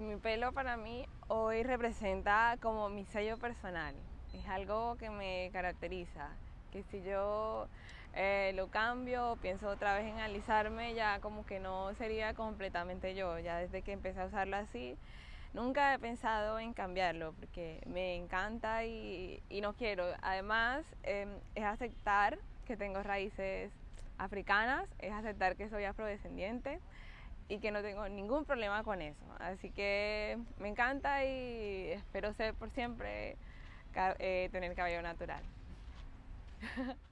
Mi pelo para mí hoy representa como mi sello personal. Es algo que me caracteriza. Que si yo eh, lo cambio, pienso otra vez en alisarme, ya como que no sería completamente yo. Ya desde que empecé a usarlo así, nunca he pensado en cambiarlo porque me encanta y, no quiero. Además, em, es aceptar que tengo raíces africanas, es aceptar que soy afrodescendiente y que no tengo ningún problema con eso. Así que me encanta y espero ser por siempre eh, tener cabello natural.